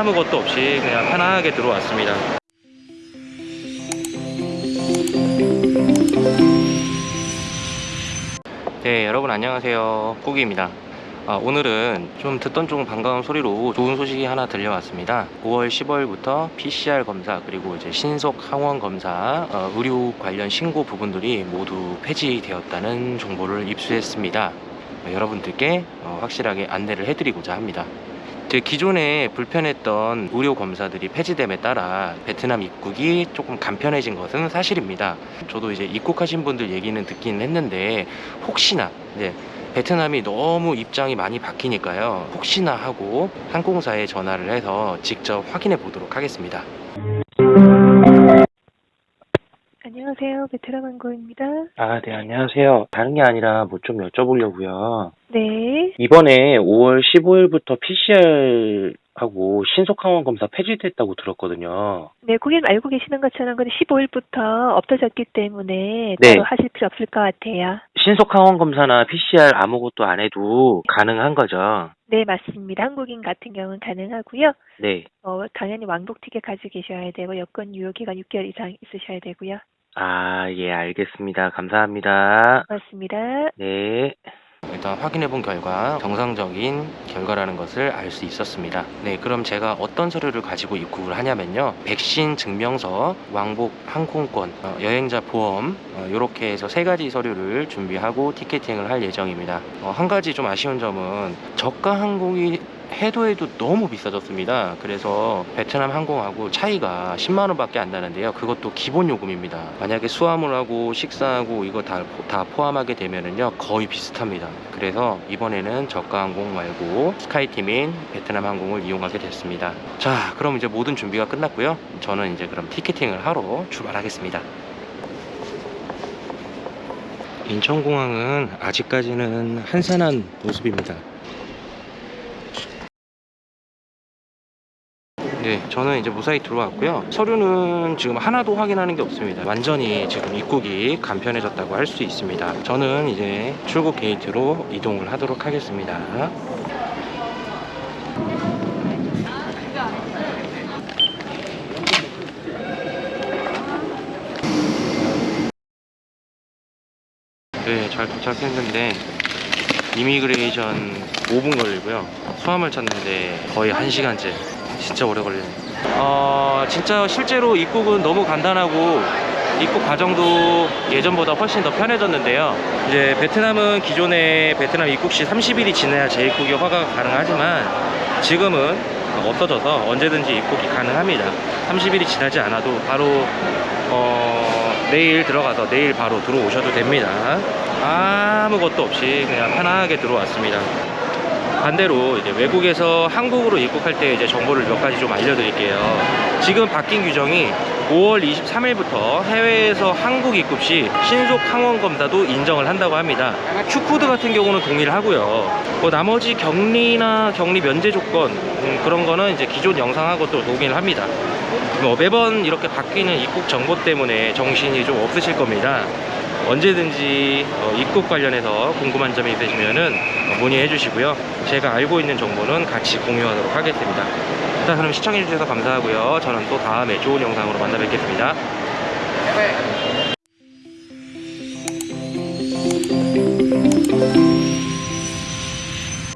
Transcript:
아무것도 없이 그냥 편하게 들어왔습니다. 네, 여러분 안녕하세요. 꾸기입니다. 아, 오늘은 좀 듣던 좀 반가운 소리로 좋은 소식이 하나 들려왔습니다. 5월 15일부터 PCR 검사 그리고 이제 신속 항원 검사 어, 의료 관련 신고 부분들이 모두 폐지되었다는 정보를 입수했습니다. 어, 여러분들께 어, 확실하게 안내를 해드리고자 합니다. 제 기존에 불편했던 의료 검사들이 폐지됨에 따라 베트남 입국이 조금 간편해진 것은 사실입니다. 저도 이제 입국하신 분들 얘기는 듣긴 했는데 혹시나 이제 베트남이 너무 입장이 많이 바뀌니까요. 혹시나 하고 항공사에 전화를 해서 직접 확인해 보도록 하겠습니다. 안녕하세요. 베트남 항공입니다. 아, 네, 안녕하세요. 다른 게 아니라 뭐 좀 여쭤보려고요. 네. 이번에 5월 15일부터 PCR하고 신속항원 검사 폐지됐다고 들었거든요. 네, 고객님 알고 계시는 것처럼 그 15일부터 없어졌기 때문에 네. 따로 하실 필요 없을 것 같아요. 신속항원 검사나 PCR 아무것도 안 해도 가능한 거죠? 네, 맞습니다. 한국인 같은 경우는 가능하고요. 네. 어, 당연히 왕복 티켓 가지고 계셔야 되고 여권 유효 기간 6개월 이상 있으셔야 되고요. 아, 예, 알겠습니다. 감사합니다. 맞습니다. 네. 일단 확인해 본 결과 정상적인 결과라는 것을 알 수 있었습니다. 네, 그럼 제가 어떤 서류를 가지고 입국을 하냐면요. 백신 증명서, 왕복 항공권, 어, 여행자 보험 이렇게 해서 세 가지 서류를 준비하고 티켓팅을 할 예정입니다. 어, 한 가지 좀 아쉬운 점은 저가 항공이 해도 해도 너무 비싸졌습니다. 그래서 베트남 항공하고 차이가 10만 원 밖에 안 나는데요. 그것도 기본 요금입니다. 만약에 수화물하고 식사하고 이거 다, 다 포함하게 되면은요 거의 비슷합니다. 그래서 이번에는 저가 항공 말고 스카이팀인 베트남 항공을 이용하게 됐습니다. 자, 그럼 이제 모든 준비가 끝났고요. 저는 이제 그럼 티켓팅을 하러 출발하겠습니다. 인천공항은 아직까지는 한산한 모습입니다. 네, 저는 이제 무사히 들어왔고요. 서류는 지금 하나도 확인하는 게 없습니다. 완전히 지금 입국이 간편해졌다고 할 수 있습니다. 저는 이제 출국 게이트로 이동을 하도록 하겠습니다. 네, 잘 도착했는데 이미그레이션 5분 걸리고요. 수화물 찾는데 거의 1시간째. 진짜 오래 걸리네. 어, 진짜 실제로 입국은 너무 간단하고 입국 과정도 예전보다 훨씬 더 편해졌는데요. 이제 베트남은 기존에 베트남 입국 시 30일이 지나야 재입국이 허가가 가능하지만 지금은 없어져서 언제든지 입국이 가능합니다. 30일이 지나지 않아도 바로 어, 내일 들어가서 내일 바로 들어오셔도 됩니다. 아무것도 없이 그냥 편하게 들어왔습니다. 반대로 이제 외국에서 한국으로 입국할 때 이제 정보를 몇 가지 좀 알려드릴게요. 지금 바뀐 규정이 5월 23일부터 해외에서 한국 입국 시 신속 항원 검사도 인정을 한다고 합니다. Q코드 같은 경우는 동의를 하고요. 뭐 나머지 격리나 격리 면제 조건 음, 그런 거는 이제 기존 영상하고 또 동의를 합니다. 뭐 매번 이렇게 바뀌는 입국 정보 때문에 정신이 좀 없으실 겁니다. 언제든지 어, 입국 관련해서 궁금한 점이 있으시면은 어, 문의해 주시고요. 제가 알고 있는 정보는 같이 공유하도록 하겠습니다. 자, 그럼 시청해 주셔서 감사하고요. 저는 또 다음에 좋은 영상으로 만나 뵙겠습니다.